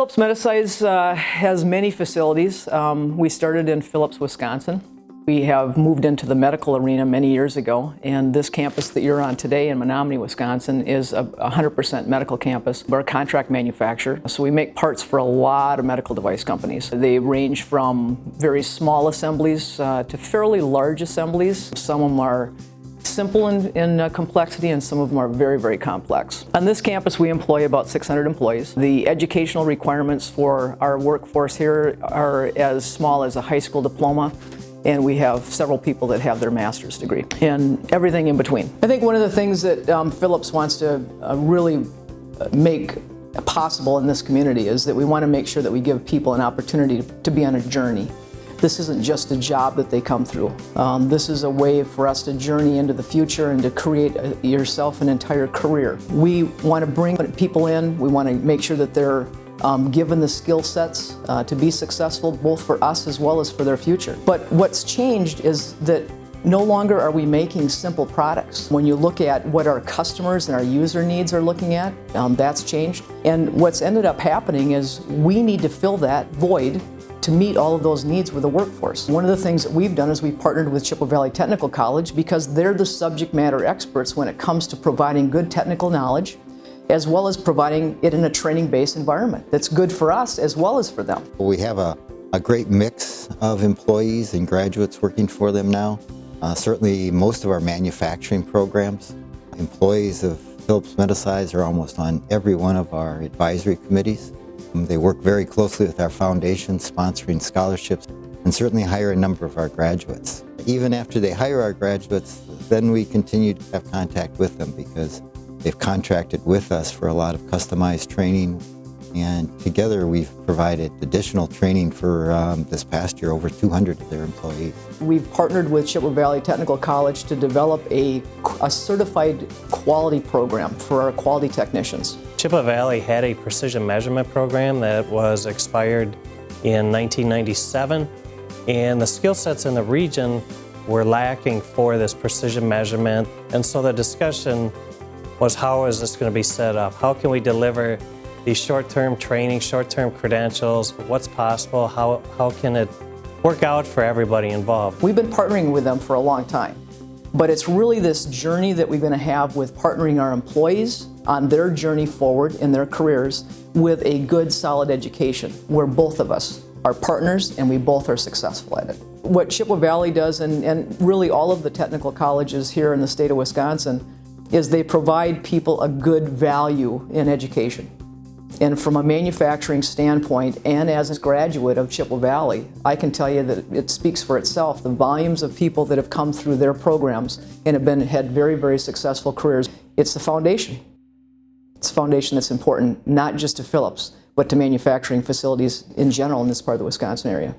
Phillips Medisize uh, has many facilities. Um, we started in Phillips, Wisconsin. We have moved into the medical arena many years ago, and this campus that you're on today in Menomonie, Wisconsin is a 100% medical campus. We're a contract manufacturer, so we make parts for a lot of medical device companies. They range from very small assemblies uh, to fairly large assemblies. Some of them are simple in, in uh, complexity and some of them are very, very complex. On this campus we employ about 600 employees. The educational requirements for our workforce here are as small as a high school diploma and we have several people that have their master's degree and everything in between. I think one of the things that um, Phillips wants to uh, really uh, make possible in this community is that we want to make sure that we give people an opportunity to, to be on a journey. This isn't just a job that they come through. Um, this is a way for us to journey into the future and to create a, yourself an entire career. We want to bring people in, we want to make sure that they're um, given the skill sets uh, to be successful both for us as well as for their future. But what's changed is that no longer are we making simple products. When you look at what our customers and our user needs are looking at, um, that's changed. And what's ended up happening is we need to fill that void to meet all of those needs with the workforce. One of the things that we've done is we've partnered with Chippewa Valley Technical College because they're the subject matter experts when it comes to providing good technical knowledge as well as providing it in a training-based environment that's good for us as well as for them. We have a, a great mix of employees and graduates working for them now. Uh, certainly most of our manufacturing programs, employees of Phillips Medisize are almost on every one of our advisory committees. Um, they work very closely with our foundation, sponsoring scholarships, and certainly hire a number of our graduates. Even after they hire our graduates, then we continue to have contact with them because They've contracted with us for a lot of customized training and together we've provided additional training for um, this past year over 200 of their employees. We've partnered with Chippewa Valley Technical College to develop a, a certified quality program for our quality technicians. Chippewa Valley had a precision measurement program that was expired in 1997 and the skill sets in the region were lacking for this precision measurement and so the discussion was how is this going to be set up? How can we deliver these short-term training, short-term credentials? What's possible? How, how can it work out for everybody involved? We've been partnering with them for a long time. But it's really this journey that we're going to have with partnering our employees on their journey forward in their careers with a good, solid education where both of us are partners and we both are successful at it. What Chippewa Valley does, and, and really all of the technical colleges here in the state of Wisconsin, is they provide people a good value in education. And from a manufacturing standpoint, and as a graduate of Chippewa Valley, I can tell you that it speaks for itself. The volumes of people that have come through their programs and have been had very, very successful careers. It's the foundation. It's a foundation that's important, not just to Phillips, but to manufacturing facilities in general in this part of the Wisconsin area.